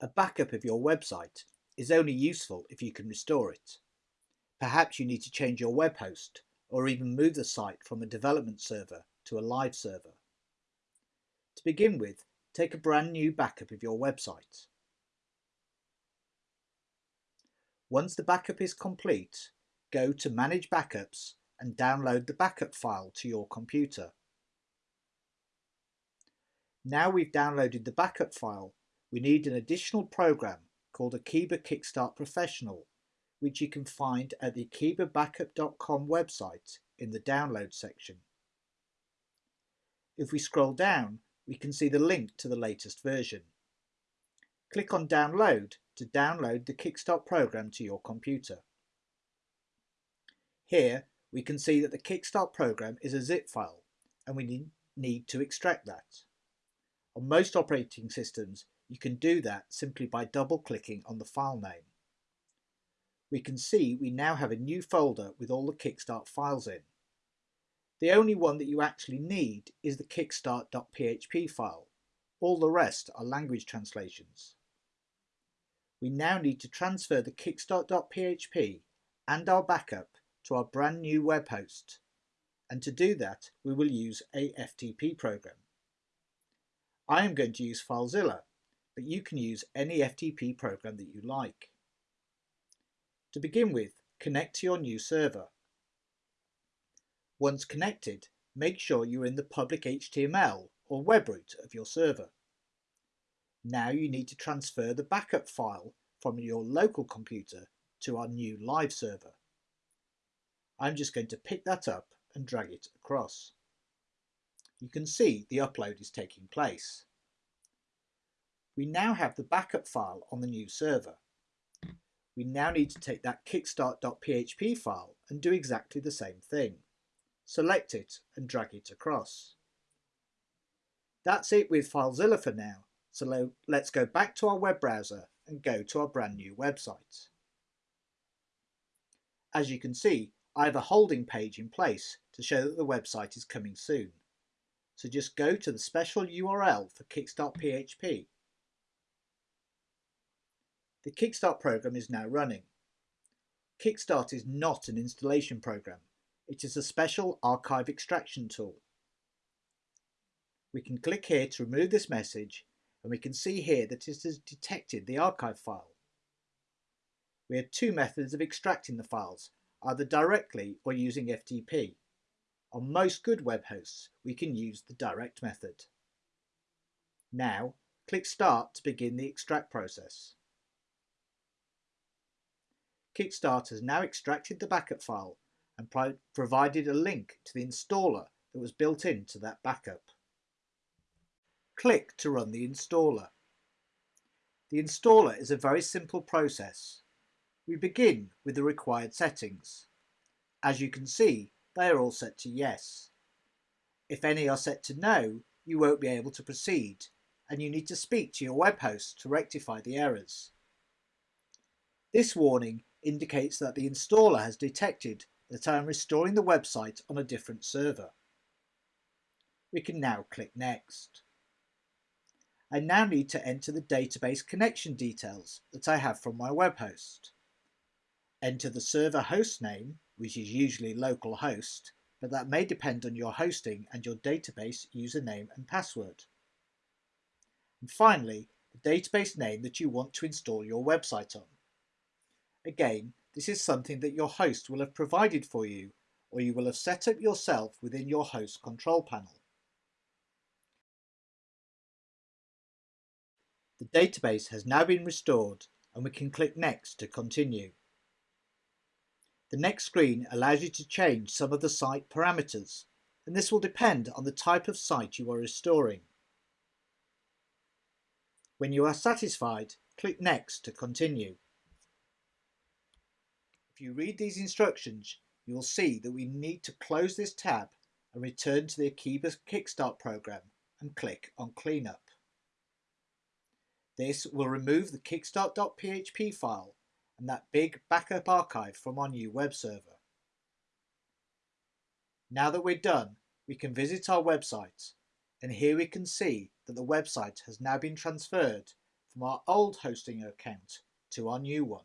A backup of your website is only useful if you can restore it. Perhaps you need to change your web host or even move the site from a development server to a live server. To begin with, take a brand new backup of your website. Once the backup is complete, go to Manage Backups and download the backup file to your computer. Now we've downloaded the backup file, we need an additional program called Akeeba Kickstart Professional, which you can find at the akeebabackup.com website in the download section. If we scroll down, we can see the link to the latest version. Click on Download to download the Kickstart program to your computer. Here we can see that the Kickstart program is a zip file and we need to extract that. On most operating systems you can do that simply by double clicking on the file name. We can see we now have a new folder with all the Kickstart files in. The only one that you actually need is the kickstart.php file. All the rest are language translations. We now need to transfer the kickstart.php and our backup to our brand new web host. And to do that, we will use a FTP program. I am going to use FileZilla, but you can use any FTP program that you like. To begin with, connect to your new server. Once connected, make sure you're in the public HTML or web root of your server. Now you need to transfer the backup file from your local computer to our new live server. I'm just going to pick that up and drag it across. You can see the upload is taking place. We now have the backup file on the new server. We now need to take that kickstart.php file and do exactly the same thing. Select it and drag it across. That's it with FileZilla for now, so let's go back to our web browser and go to our brand new website. As you can see, I have a holding page in place to show that the website is coming soon. So just go to the special URL for Kickstart.php the Kickstart program is now running. Kickstart is not an installation program. It is a special archive extraction tool. We can click here to remove this message and we can see here that it has detected the archive file. We have two methods of extracting the files, either directly or using FTP. On most good web hosts, we can use the direct method. Now, click Start to begin the extract process. Kickstart has now extracted the backup file and pro provided a link to the installer that was built into that backup. Click to run the installer. The installer is a very simple process. We begin with the required settings. As you can see, they are all set to yes. If any are set to no, you won't be able to proceed and you need to speak to your web host to rectify the errors. This warning indicates that the installer has detected that I am restoring the website on a different server. We can now click Next. I now need to enter the database connection details that I have from my web host. Enter the server host name, which is usually localhost, but that may depend on your hosting and your database username and password. And finally, the database name that you want to install your website on. Again, this is something that your host will have provided for you or you will have set up yourself within your host control panel. The database has now been restored and we can click Next to continue. The next screen allows you to change some of the site parameters and this will depend on the type of site you are restoring. When you are satisfied, click Next to continue. If you read these instructions, you will see that we need to close this tab and return to the Akeeba Kickstart program and click on Cleanup. This will remove the kickstart.php file and that big backup archive from our new web server. Now that we're done, we can visit our website and here we can see that the website has now been transferred from our old hosting account to our new one.